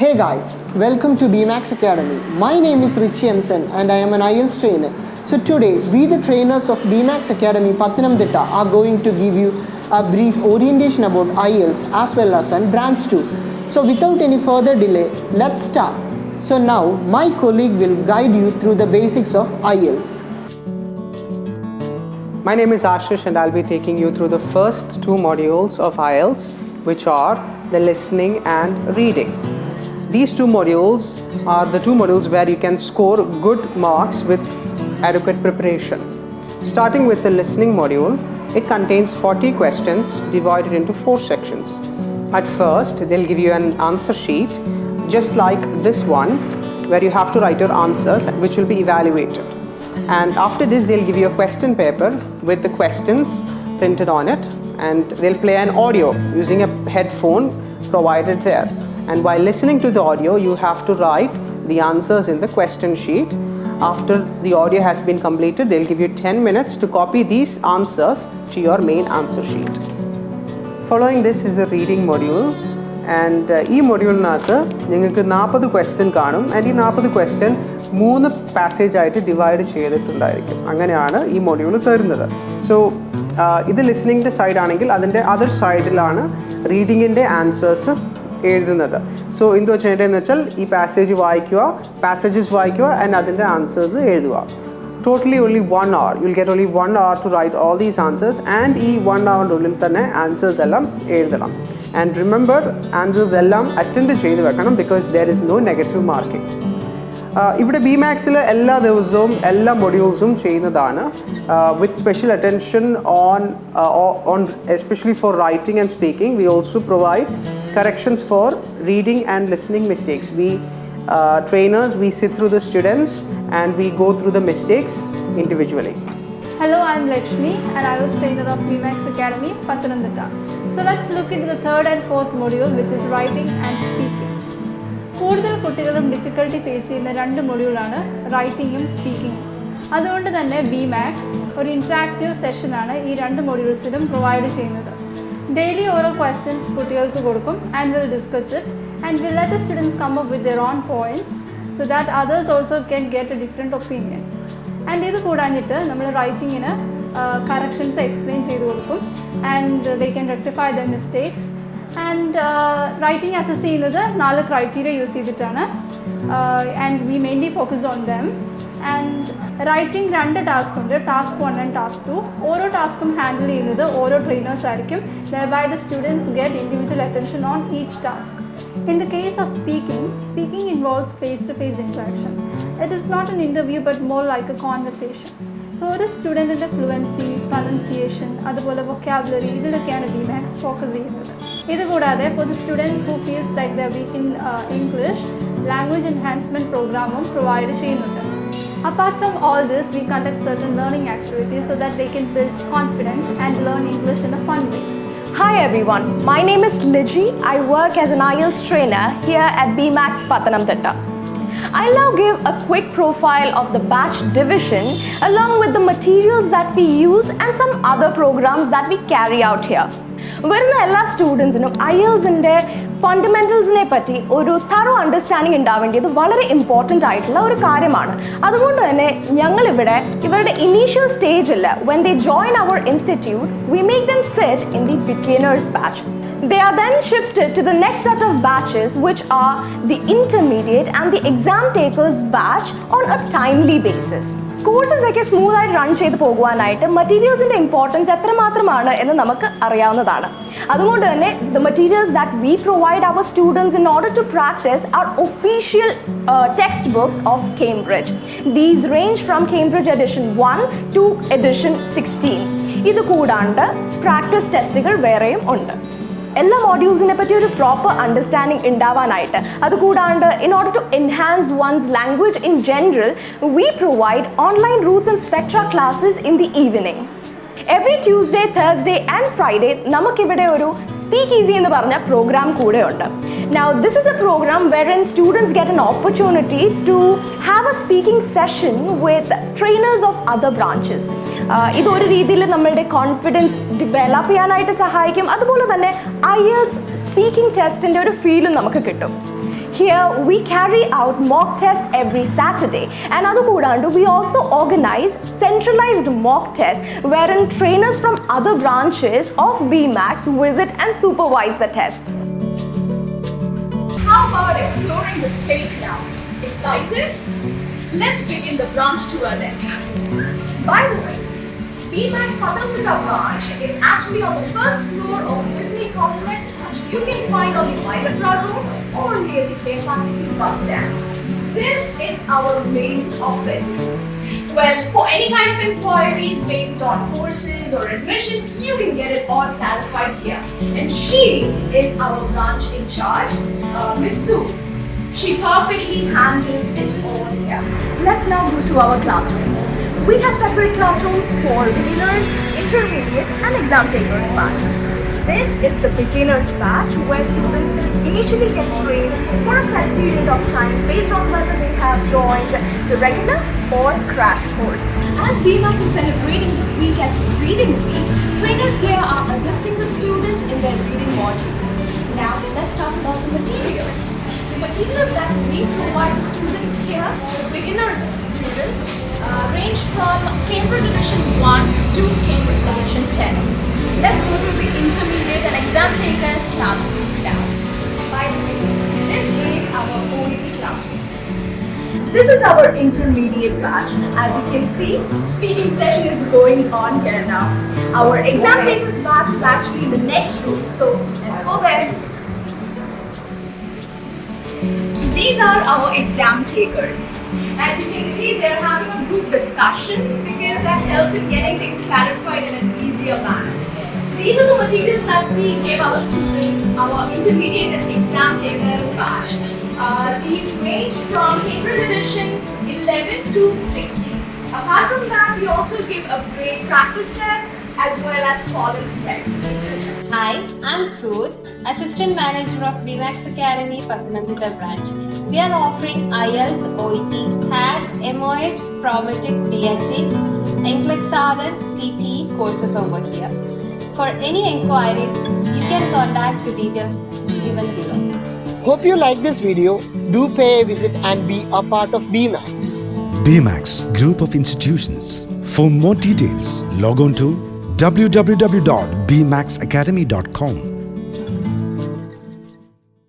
Hey guys, welcome to BMAX Academy. My name is Richie Emson and I am an IELTS trainer. So today, we the trainers of BMAX Academy Pathanamthitta are going to give you a brief orientation about IELTS as well as on branch 2. So without any further delay, let's start. So now, my colleague will guide you through the basics of IELTS. My name is Ashish and I'll be taking you through the first two modules of IELTS which are the listening and reading. These two modules are the two modules where you can score good marks with adequate preparation. Starting with the listening module, it contains 40 questions divided into four sections. At first, they'll give you an answer sheet just like this one where you have to write your answers which will be evaluated and after this they'll give you a question paper with the questions printed on it and they'll play an audio using a headphone provided there and while listening to the audio you have to write the answers in the question sheet after the audio has been completed they'll give you 10 minutes to copy these answers to your main answer sheet following this is the reading module And and ഈ മൊഡ്യൂളിനകത്ത് നിങ്ങൾക്ക് നാൽപ്പത് question കാണും and ഈ നാൽപ്പത് question മൂന്ന് passage ആയിട്ട് divide ചെയ്തിട്ടുണ്ടായിരിക്കും അങ്ങനെയാണ് ഈ മൊഡ്യൂൾ തരുന്നത് സോ ഇത് ലിസണിങ്ങിന്റെ സൈഡാണെങ്കിൽ അതിന്റെ അതർ സൈഡിലാണ് റീഡിങ്ങിന്റെ ആൻസേഴ്സ് എഴുതുന്നത്. സോ എന്ത് വെച്ചിട്ടുണ്ടെന്ന് വെച്ചാൽ ഈ പാസേജ് വായിക്കുക പാസേജസ് വായിക്കുക ആൻഡ് അതിന്റെ ആൻസേഴ്സ് എഴുതുക. Totally only one hour you'll get only one hour to write all these answers and ഈ വൺ അവറിന്റെ ഉള്ളിൽ തന്നെ ആൻസേഴ്സ് എല്ലാം എഴുതണം. ആൻഡ് റിമെമ്പർ ആൻസേഴ്സ് എല്ലാം അറ്റൻഡ് ചെയ്ത് വെക്കണം because there is no negative marking ഇവിടെ ബി മാക്സിൽ എല്ലാ ദിവസവും എല്ലാ മൊഡ്യൂൾസും ചെയ്യുന്നതാണ് with special attention on on especially for writing and speaking we also provide corrections for reading and listening mistakes. We uh, trainers, we sit through the students and we go through the mistakes individually. Hello, I'm Lakshmi and I was trainer of BMAX Academy, Pathanamthitta. So let's look into the third and fourth module which is writing and speaking. കൂടുതൽ കുട്ടികളും difficulty face ചെയ്യുന്ന രണ്ട് മൊഡ്യൂളാണ് റൈറ്റിങ്ങും സ്പീക്കിങ്ങും അതുകൊണ്ട് തന്നെ B max ഒരു interactive സെഷനാണ് ഈ രണ്ട് മൊഡ്യൂൾസിലും പ്രൊവൈഡ് ചെയ്യുന്നത്. ഡെയിലി ഓരോ ക്വസ്റ്റ്യൻസ് കുട്ടികൾക്ക് കൊടുക്കും and will discuss it and will let students come up with their own points so that others also can get a different opinion and ഇത് കൂടാഞ്ഞിട്ട് നമ്മൾ റൈറ്റിങ്ങിന് കറക്ഷൻസ് എക്സ്പ്ലെയിൻ ചെയ്ത് കൊടുക്കും and they can rectify the mistakes and writing assess ചെയ്യുന്നത് നാല് criteria use ചെയ്തിട്ടാണ് and we mainly focus on them and writing രണ്ട് ടാസ്ക് ഉണ്ട് task one and task to ഓരോ ടാസ്കും ഹാൻഡിൽ ചെയ്യുന്നത് ഓരോ ട്രെയിനേഴ്സ് ആയിരിക്കും by the students get individual attention on each task In the case of speaking, speaking involves face-to-face interaction. It is not an interview but more like a conversation. So ഒരു സ്റ്റുഡൻറ്റിൻ്റെ fluency pronunciation അതുപോലെ vocabulary ഇതിലൊക്കെയാണ് B Max focus ചെയ്യുന്നത് ഇതുകൂടാതെ for the students who feels like the weak in English language enhancement പ്രോഗ്രാമും provide ചെയ്യുന്നുണ്ട് Apart from all this, we conduct certain learning activities so that they can build confidence and learn English in a fun way. Hi everyone, my name is Liji. I work as an IELTS trainer here at BMAX Pathanamthitta. I'll now give a quick profile of the batch division along with the materials that we use and some other programs that we carry out here. വരുന്ന എല്ലാ സ്റ്റുഡൻസിനും ഐഎൽസിൻ്റെ ഫണ്ടമെന്റൽസിനെ പറ്റി ഒരു thorough understanding ഉണ്ടാവേണ്ടത് വളരെ important ആയിട്ടുള്ള ഒരു കാര്യമാണ്. അതുകൊണ്ട് തന്നെ ഞങ്ങളിവിടെ ഇവരുടെ ഇനീഷ്യൽ സ്റ്റേജിൽ when they join our institute we make them set in the beginners batch They are then shifted to the next set of batches, which are the intermediate and the exam takers batch on a timely basis. Courses ഒക്കെ സ്മൂത്തായിട്ട് run ചെയ്ത് പോകുവാനായിട്ട് മെറ്റീരിയൽസിന്റെ importance എത്രമാത്രമാണ് എന്ന് നമുക്ക് അറിയാവുന്നതാണ്. അതുകൊണ്ട് തന്നെ the materials that we provide our students in order to practise are official text books of Cambridge these range from Cambridge edition one to edition sixteen ഇത് കൂടാണ്ട് പ്രാക്ടീസ് ടെസ്റ്റുകൾ വേറെയും ഉണ്ട്. എല്ലാ മോഡ്യൂൾസിനെ പറ്റി ഒരു പ്രോപ്പർ അണ്ടർസ്റ്റാൻഡിങ് ഉണ്ടാവാനായിട്ട്. അതുകൂടാണ്ട് in order to enhance one's language in general we provide online roots and spectra classes in the evening every Tuesday Thursday and Friday നമുക്കിവിടെ ഒരു സ്പീക്ക് ഈസി എന്ന് പറഞ്ഞ പ്രോഗ്രാം കൂടെയുണ്ട്. Now this is a program where in students get an opportunity to have a speaking session with trainers of other branches ഇതൊരു രീതിയിൽ നമ്മളുടെ confidence develop ചെയ്യാനായിട്ട് സഹായിക്കും. അതുപോലെ തന്നെ ഐ എൽസ് സ്പീക്കിംഗ് ടെസ്റ്റിന്റെ ഒരു ഫീലും നമുക്ക് കിട്ടും. Here we carry out mock tests every Saturday and other Kudandu we also organize centralized mock tests wherein trainers from other branches of BMAX visit and supervise the test. How about exploring this place now? Excited? Let's begin the branch tour then. By the way, BMAX Pathanamthitta branch is actually on the first floor of Disney Complex which you can find on the Mylapura Road or near the KSRTC bus stand. This is our main office. Well, for any kind of inquiries based on courses or admission, you can get it all clarified here. And she is our branch in charge, uh, Miss Sue. She perfectly handles it all here. Let's now go to our classrooms. We have separate classrooms for beginners, intermediate and exam takers batch. This is the beginners batch where students initially get trained for a set period of time based on whether they have joined the regular or crash course. As BMAX is celebrating this week as Reading Week, trainers here are assisting the students in their reading module. Now let's talk about the materials. The materials that we provide students here, beginners students, uh, range from Cambridge Edition 1 to Cambridge Edition 10. Let's go to the intermediate and exam takers classrooms now. By the way, this is our OET classroom. This is our intermediate batch. As you can see, speaking session is going on here now. Our exam takers batch is actually in the next room, so let's go there. These are our exam takers. As you can see, they're having a group discussion because that helps in getting things clarified in an easier manner. These are the materials that we give our students, our intermediate and exam takers batch. Uh, these range from Cambridge edition 11 to 16. Apart from that, we also give a grade practice test as well as Collins test. Hi, I'm Sood, Assistant Manager of BMAX Academy, Pathanamthitta branch. We are offering IELTS, OET, HAT, MOH, Prometric, DHA, NCLEX RN, TT courses over here. For any inquiries, you can contact the details given below. Hope you like this video. Do pay a visit and be a part of BMAX. BMAX Group of Institutions. For more details, log on to www.bmaxacademy.com.